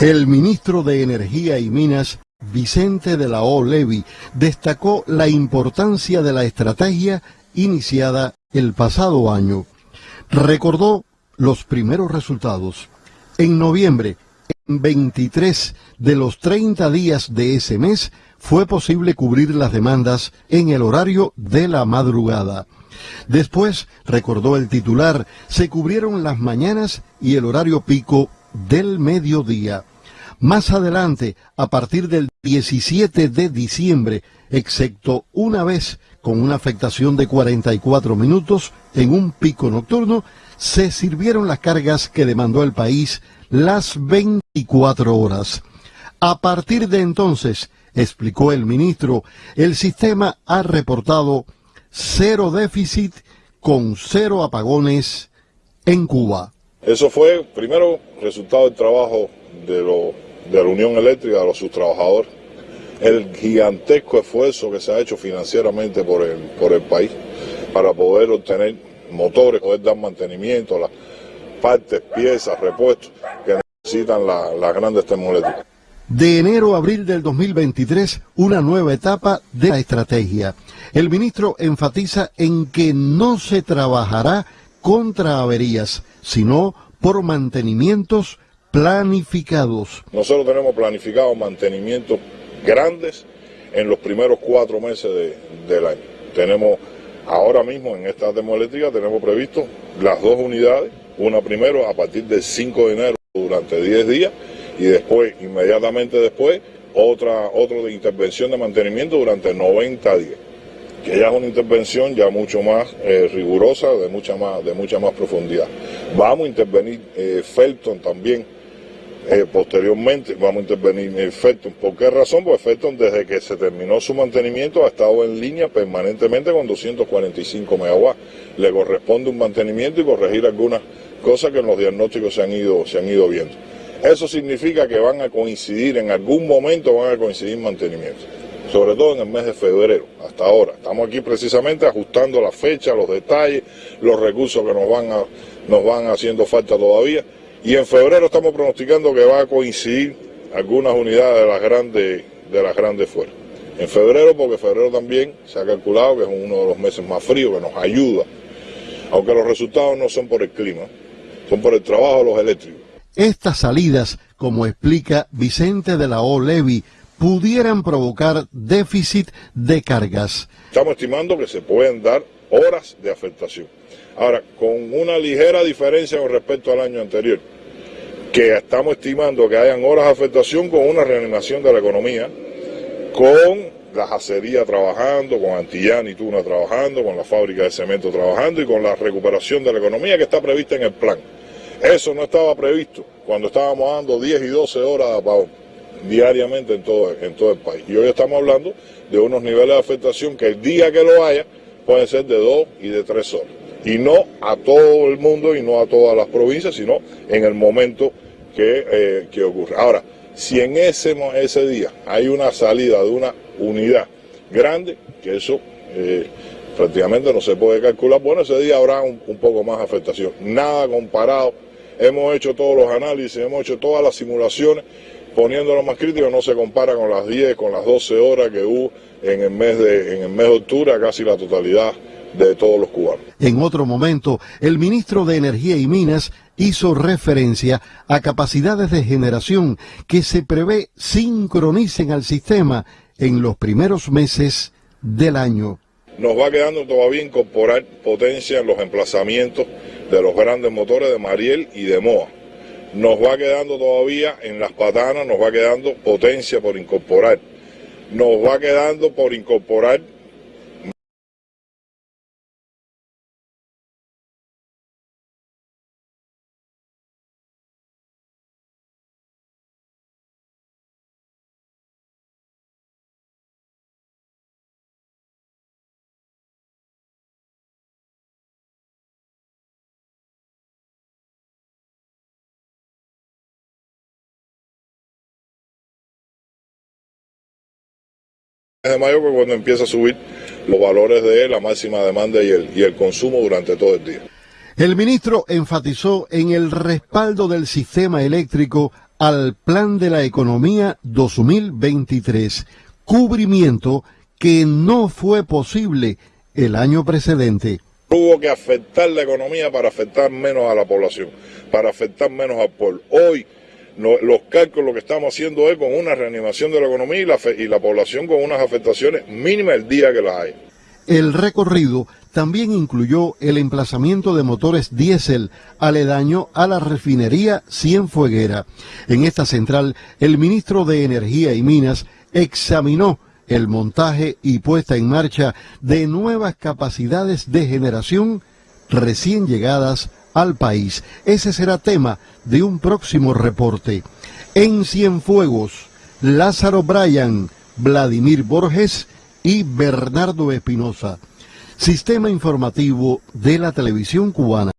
El ministro de Energía y Minas, Vicente de la O. Destacó la importancia de la estrategia iniciada el pasado año. Recordó los primeros resultados. En noviembre, en 23 de los 30 días de ese mes, fue posible cubrir las demandas en el horario de la madrugada. Después, recordó el titular, se cubrieron las mañanas y el horario pico del mediodía. Más adelante, a partir del 17 de diciembre, excepto una vez con una afectación de 44 minutos en un pico nocturno, se sirvieron las cargas que demandó el país las 24 horas. A partir de entonces, explicó el ministro, el sistema ha reportado cero déficit con cero apagones en Cuba. Eso fue, primero, resultado del trabajo de, de la Unión Eléctrica, de los sus trabajadores, el gigantesco esfuerzo que se ha hecho financieramente por el, por el país para poder obtener motores, poder dar mantenimiento, a las partes, piezas, repuestos que necesitan las grandes termoeléctricas. De enero a abril del 2023, una nueva etapa de la estrategia. El ministro enfatiza en que no se trabajará contra averías, sino por mantenimientos planificados. Nosotros tenemos planificados mantenimientos grandes en los primeros cuatro meses del año. Tenemos ahora mismo en esta termoeléctrica tenemos previsto las dos unidades, una primero a partir del 5 de enero durante 10 días y después, inmediatamente después, otra, otro de intervención de mantenimiento durante 90 días, que ya es una intervención ya mucho más eh, rigurosa, de mucha más, de mucha más profundidad. Vamos a intervenir eh, Felton también, eh, posteriormente vamos a intervenir en Felton. ¿Por qué razón? Pues Felton desde que se terminó su mantenimiento ha estado en línea permanentemente con 245 megawatts. Le corresponde un mantenimiento y corregir algunas cosas que en los diagnósticos se han ido, se han ido viendo. Eso significa que van a coincidir, en algún momento van a coincidir mantenimientos, sobre todo en el mes de febrero, hasta ahora. Estamos aquí precisamente ajustando la fecha, los detalles, los recursos que nos van, a, nos van haciendo falta todavía. Y en febrero estamos pronosticando que va a coincidir algunas unidades de las grandes, de las grandes fuerzas. En febrero, porque febrero también se ha calculado que es uno de los meses más fríos, que nos ayuda, aunque los resultados no son por el clima, son por el trabajo de los eléctricos. Estas salidas, como explica Vicente de la O. Levy, pudieran provocar déficit de cargas. Estamos estimando que se pueden dar horas de afectación. Ahora, con una ligera diferencia con respecto al año anterior, que estamos estimando que hayan horas de afectación con una reanimación de la economía, con la acería trabajando, con Antillán y Tuna trabajando, con la fábrica de cemento trabajando y con la recuperación de la economía que está prevista en el plan. Eso no estaba previsto cuando estábamos dando 10 y 12 horas de apagón diariamente en todo, en todo el país. Y hoy estamos hablando de unos niveles de afectación que el día que lo haya pueden ser de 2 y de 3 horas. Y no a todo el mundo y no a todas las provincias, sino en el momento que, eh, que ocurre. Ahora, si en ese, ese día hay una salida de una unidad grande, que eso eh, prácticamente no se puede calcular, bueno, ese día habrá un, un poco más afectación. Nada comparado hemos hecho todos los análisis, hemos hecho todas las simulaciones, poniéndolo más crítico, no se compara con las 10, con las 12 horas que hubo en el mes de, en el mes de octubre, casi la totalidad de todos los cubanos. En otro momento, el ministro de Energía y Minas hizo referencia a capacidades de generación que se prevé sincronicen al sistema en los primeros meses del año. Nos va quedando todavía incorporar potencia en los emplazamientos de los grandes motores de Mariel y de Moa. Nos va quedando todavía en las patanas, nos va quedando potencia por incorporar. Nos va quedando por incorporar de mayo que cuando empieza a subir los valores de la máxima demanda y el, y el consumo durante todo el día. El ministro enfatizó en el respaldo del sistema eléctrico al Plan de la Economía 2023, cubrimiento que no fue posible el año precedente. Hubo que afectar la economía para afectar menos a la población, para afectar menos al pueblo. Hoy los cálculos lo que estamos haciendo es con una reanimación de la economía y la, y la población con unas afectaciones mínimas el día que las hay. El recorrido también incluyó el emplazamiento de motores diésel aledaño a la refinería Cienfueguera. En esta central, el ministro de Energía y Minas examinó el montaje y puesta en marcha de nuevas capacidades de generación recién llegadas al país. Ese será tema de un próximo reporte. En Cienfuegos, Lázaro Bryan, Vladimir Borges y Bernardo Espinosa. Sistema informativo de la televisión cubana.